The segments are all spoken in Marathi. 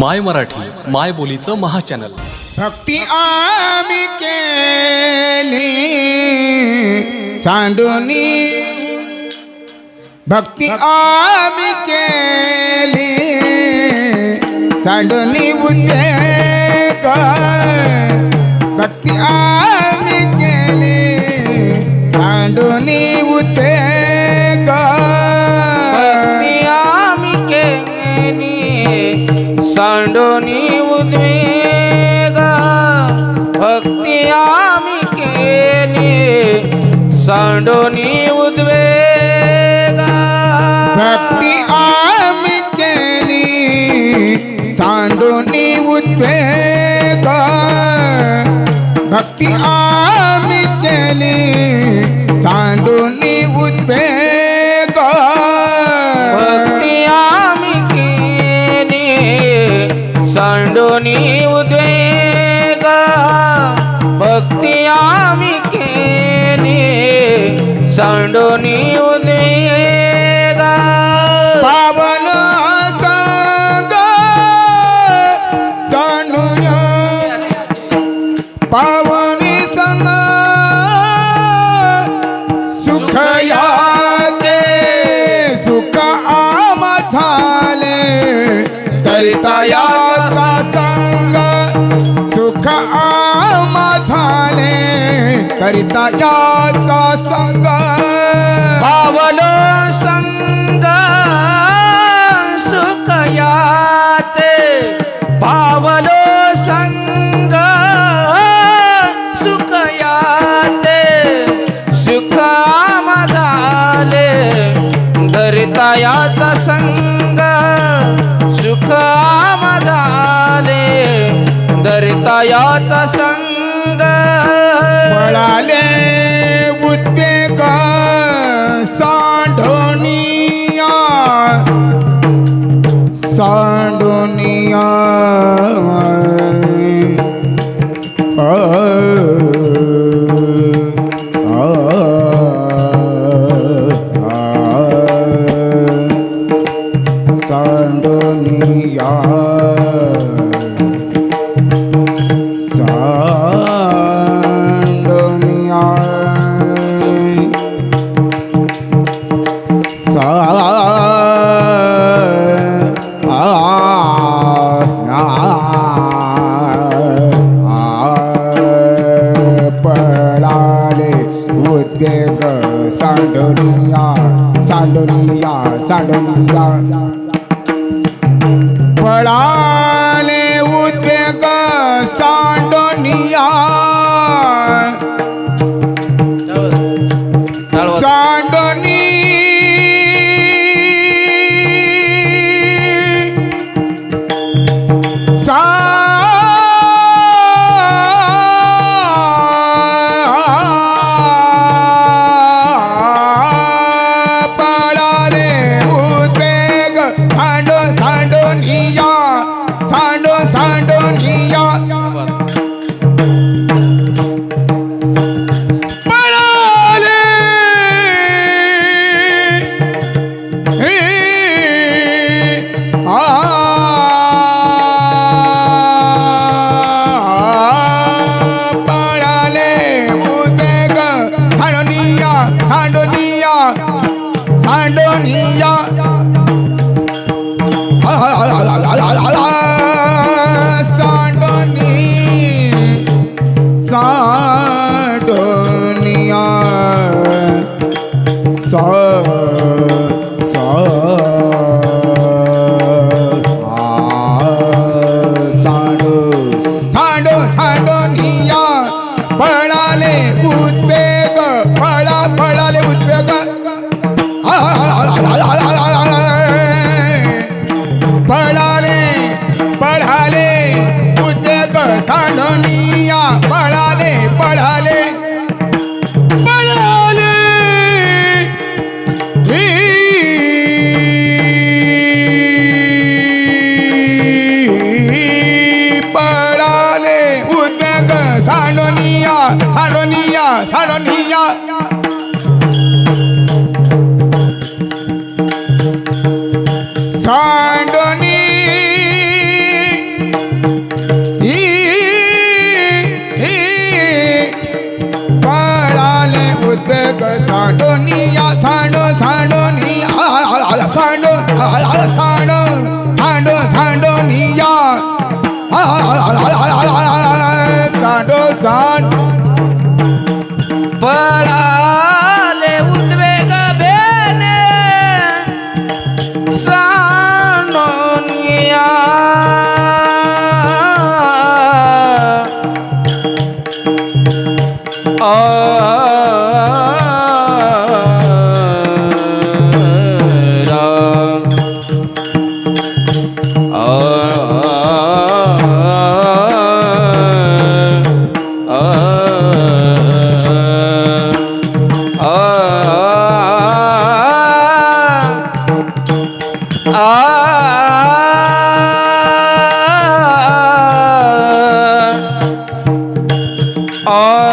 माय मराठी माय बोलीचं महाचॅनल. भक्ती आम्ही केली सांडोनी. भक्ती आम्ही केली सांडोनी उद्या आम्ही केली सांडोनी उद्वेगा। भक्ती आम्ही केली सांडोनी उद्वेगा। भक्ती आम्ही केली सांडोनी उद्वेग पावन संग सांडून। पावनी संग सुख याते सुख आम झाले तरिता या करिता याचा संग. भावलो संग सुखयाते भावलो संग सुखयाते सुखामदाले करिता याचा संग सुखामदाले दरिता याचा संग पळाले उद्वेग सांडोनिया? सांडोनिया. सांडोनिया सांडोनिया सांडोनिया. पळाले उद्वेग सांडोनिया. सांडून घिया सांडून सांडून सांडोनिया सा सा आ, सांडो सांडो सांडोनिया। पळाले उद हळसाण हांडो झांडो निया. हळ हळ हळ हळ हळ हळ हळ हळ आ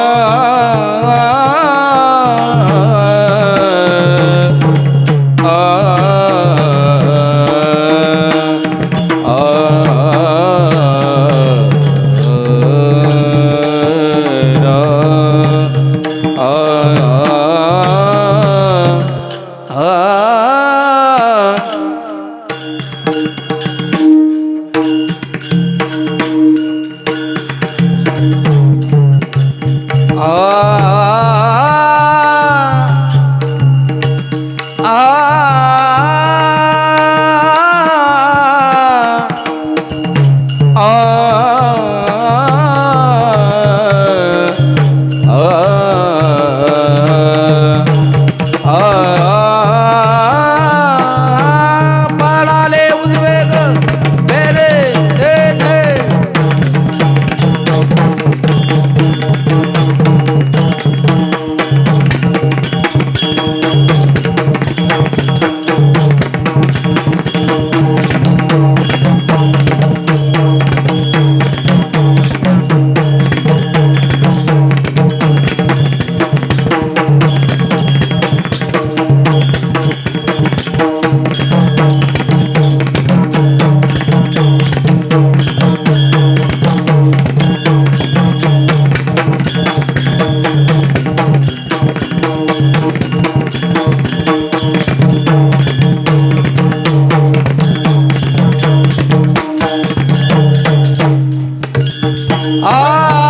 Ah!